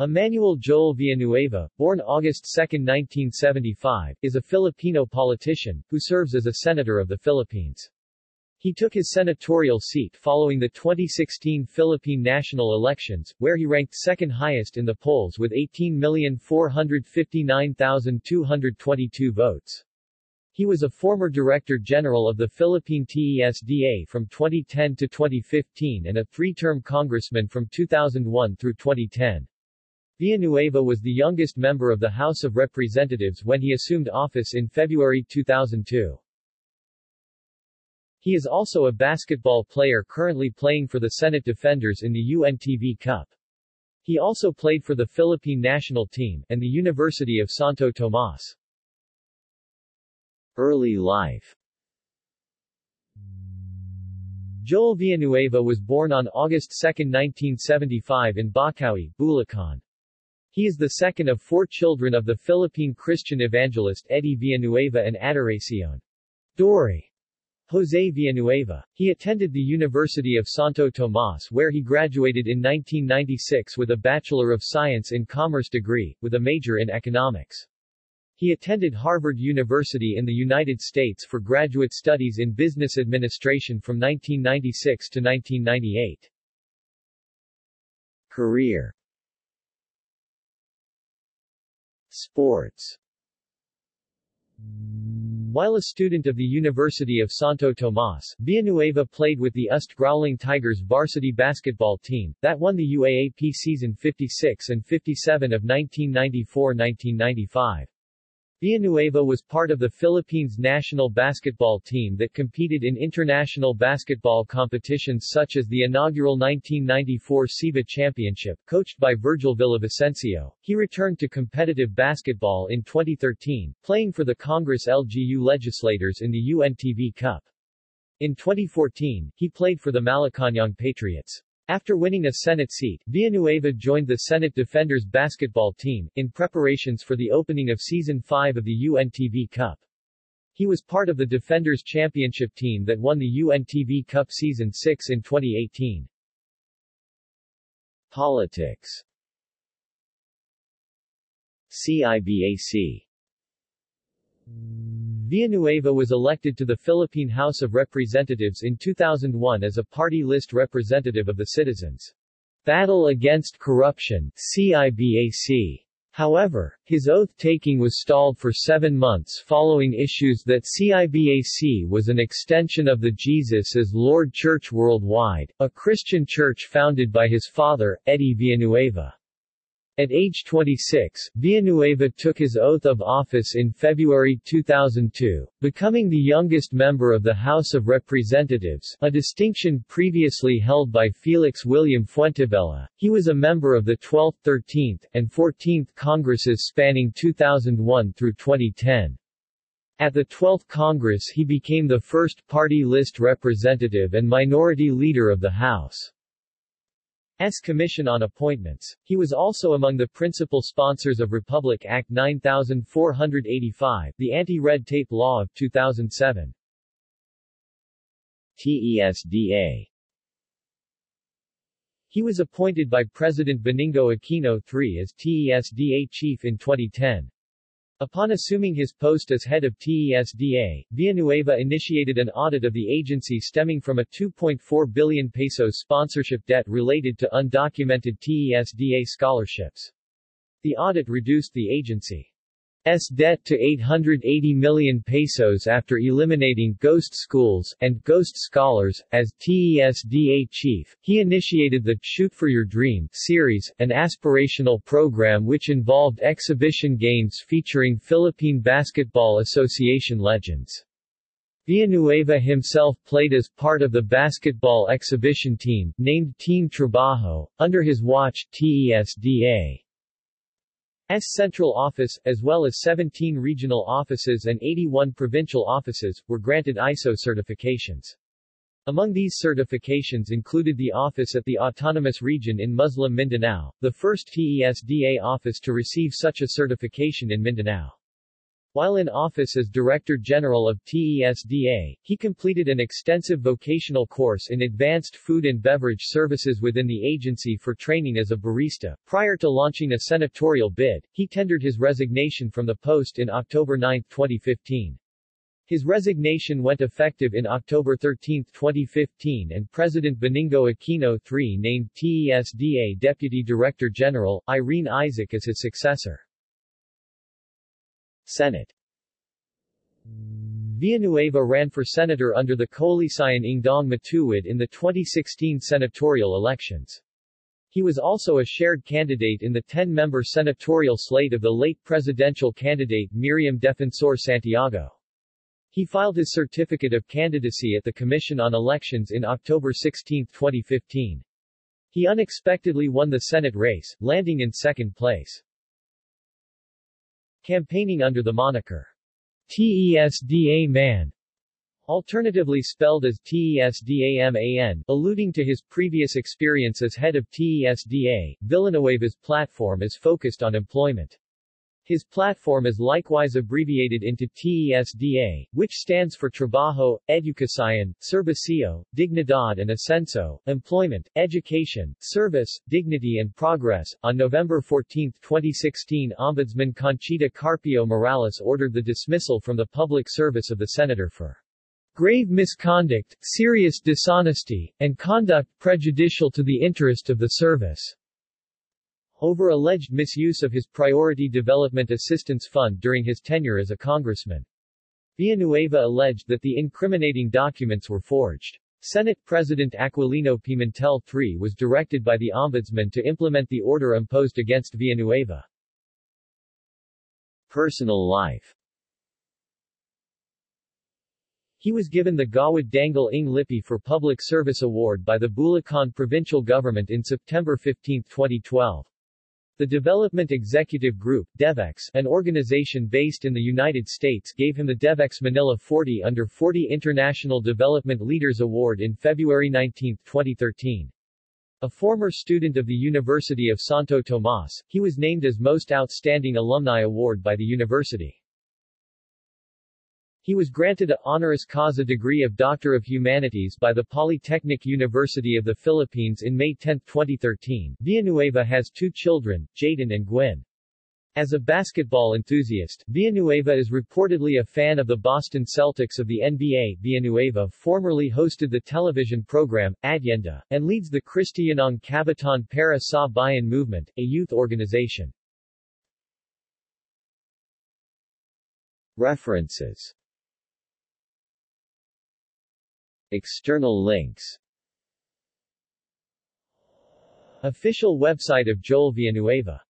Emmanuel Joel Villanueva, born August 2, 1975, is a Filipino politician, who serves as a senator of the Philippines. He took his senatorial seat following the 2016 Philippine national elections, where he ranked second highest in the polls with 18,459,222 votes. He was a former Director General of the Philippine TESDA from 2010 to 2015 and a three-term congressman from 2001 through 2010. Villanueva was the youngest member of the House of Representatives when he assumed office in February 2002. He is also a basketball player currently playing for the Senate Defenders in the UNTV Cup. He also played for the Philippine national team, and the University of Santo Tomas. Early life Joel Villanueva was born on August 2, 1975 in Bocaue, Bulacan. He is the second of four children of the Philippine Christian evangelist Eddie Villanueva and Adoracion Dory Jose Villanueva. He attended the University of Santo Tomas where he graduated in 1996 with a Bachelor of Science in Commerce degree, with a major in economics. He attended Harvard University in the United States for graduate studies in business administration from 1996 to 1998. Career Sports While a student of the University of Santo Tomas, Villanueva played with the UST Growling Tigers varsity basketball team, that won the UAAP season 56 and 57 of 1994-1995. Villanueva was part of the Philippines national basketball team that competed in international basketball competitions such as the inaugural 1994 SEABA Championship, coached by Virgil Villavicencio. He returned to competitive basketball in 2013, playing for the Congress LGU legislators in the UNTV Cup. In 2014, he played for the Malacañang Patriots. After winning a Senate seat, Villanueva joined the Senate Defenders basketball team, in preparations for the opening of Season 5 of the UNTV Cup. He was part of the Defenders Championship team that won the UNTV Cup Season 6 in 2018. Politics CIBAC Villanueva was elected to the Philippine House of Representatives in 2001 as a party list representative of the citizens. Battle Against Corruption CIBAC. However, his oath-taking was stalled for seven months following issues that CIBAC was an extension of the Jesus as Lord Church Worldwide, a Christian church founded by his father, Eddie Villanueva. At age 26, Villanueva took his oath of office in February 2002, becoming the youngest member of the House of Representatives, a distinction previously held by Felix William Fuentebella. He was a member of the 12th, 13th, and 14th Congresses spanning 2001 through 2010. At the 12th Congress he became the first party list representative and minority leader of the House. S. Commission on Appointments. He was also among the principal sponsors of Republic Act 9485, the anti-red tape law of 2007. TESDA He was appointed by President Benigno Aquino III as TESDA chief in 2010. Upon assuming his post as head of TESDA, Villanueva initiated an audit of the agency stemming from a 2.4 billion pesos sponsorship debt related to undocumented TESDA scholarships. The audit reduced the agency S debt to 880 million pesos after eliminating ghost schools and ghost scholars. As TESDA chief, he initiated the Shoot for Your Dream series, an aspirational program which involved exhibition games featuring Philippine Basketball Association legends. Villanueva himself played as part of the basketball exhibition team, named Team Trabajo, under his watch, TESDA. S central office, as well as 17 regional offices and 81 provincial offices, were granted ISO certifications. Among these certifications included the office at the Autonomous Region in Muslim Mindanao, the first TESDA office to receive such a certification in Mindanao. While in office as Director General of TESDA, he completed an extensive vocational course in advanced food and beverage services within the agency for training as a barista. Prior to launching a senatorial bid, he tendered his resignation from the post in October 9, 2015. His resignation went effective in October 13, 2015 and President Benigno Aquino III named TESDA Deputy Director General, Irene Isaac as his successor. Senate Villanueva ran for senator under the Koalisyon ng Daang Matuwid in the 2016 senatorial elections. He was also a shared candidate in the 10-member senatorial slate of the late presidential candidate Miriam Defensor Santiago. He filed his certificate of candidacy at the Commission on Elections in October 16, 2015. He unexpectedly won the Senate race, landing in second place. Campaigning under the moniker TESDA Man, alternatively spelled as TESDAMAN, alluding to his previous experience as head of TESDA, Villanueva's platform is focused on employment. His platform is likewise abbreviated into TESDA, which stands for Trabajo, Educación, Servicio, Dignidad and Ascenso, Employment, Education, Service, Dignity and Progress. On November 14, 2016, Ombudsman Conchita Carpio Morales ordered the dismissal from the public service of the senator for grave misconduct, serious dishonesty, and conduct prejudicial to the interest of the service over alleged misuse of his Priority Development Assistance Fund during his tenure as a congressman. Villanueva alleged that the incriminating documents were forged. Senate President Aquilino Pimentel III was directed by the Ombudsman to implement the order imposed against Villanueva. Personal life He was given the Gawad Dangal ng Lipi for Public Service Award by the Bulacan Provincial Government in September 15, 2012. The Development Executive Group DevEx, an organization based in the United States gave him the DevEx Manila 40 under 40 International Development Leaders Award in February 19, 2013. A former student of the University of Santo Tomas, he was named as Most Outstanding Alumni Award by the university. He was granted a honoris causa degree of Doctor of Humanities by the Polytechnic University of the Philippines in May 10, 2013. Villanueva has two children, Jaden and Gwen. As a basketball enthusiast, Villanueva is reportedly a fan of the Boston Celtics of the NBA. Villanueva formerly hosted the television program, Adyenda, and leads the Kristiyanong Kabataan para sa Bayan movement, a youth organization. References External links. Official website of Joel Villanueva